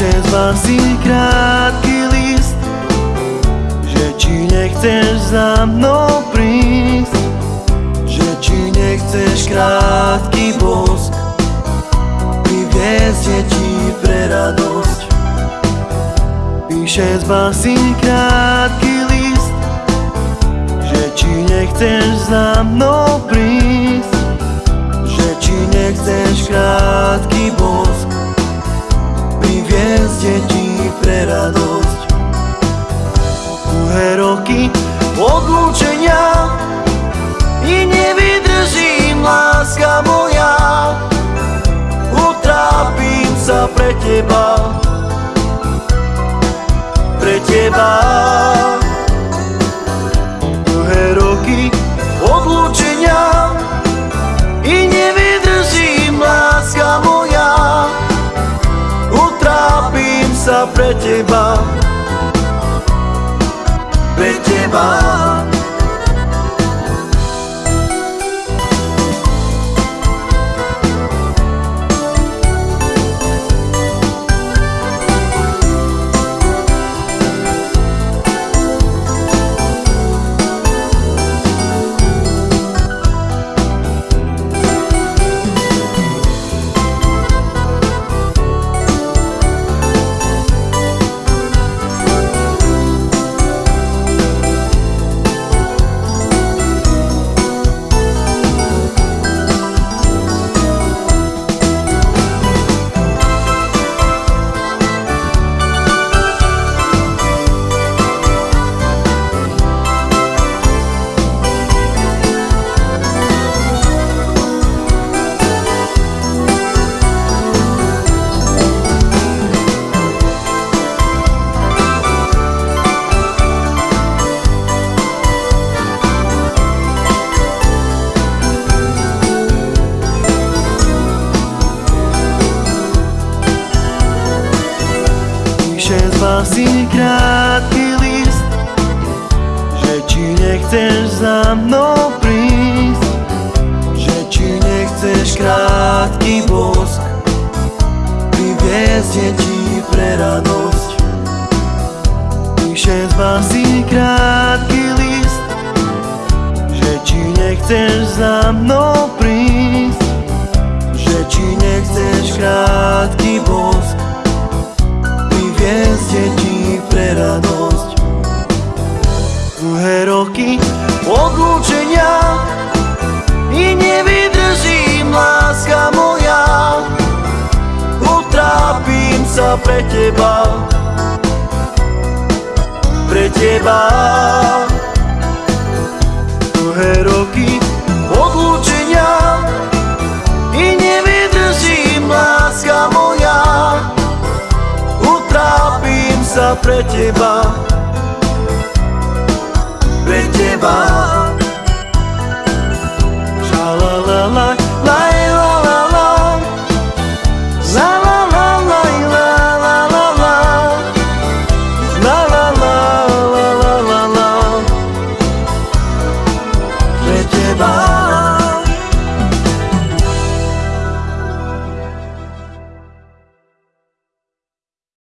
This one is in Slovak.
spasí krátky list Že či nechceš za mnou prísť Že či nechceš krátky bosk Priviesť ti pre radosť. Píše spasí krátky list Že či nechceš za mnou prísť Že či nechceš krátky bosk pre teba Pre teba. Dlhé roky odlúčenia I nevydržím, láska moja. Utrápim sa pre teba Pre teba Spasí krátky list Že či nechceš za mnou prísť Že či nechceš krátky bosk Priviesť ti pre radosť. Píše spasí krátky list Že či nechceš za mnou prísť Dlhé roky odlúčenia I nevydržím, láska moja Utrápim sa pre teba. Pre teba. Dlhé roky odlúčenia I nevydržím, láska moja Utrápim sa pre teba Bye.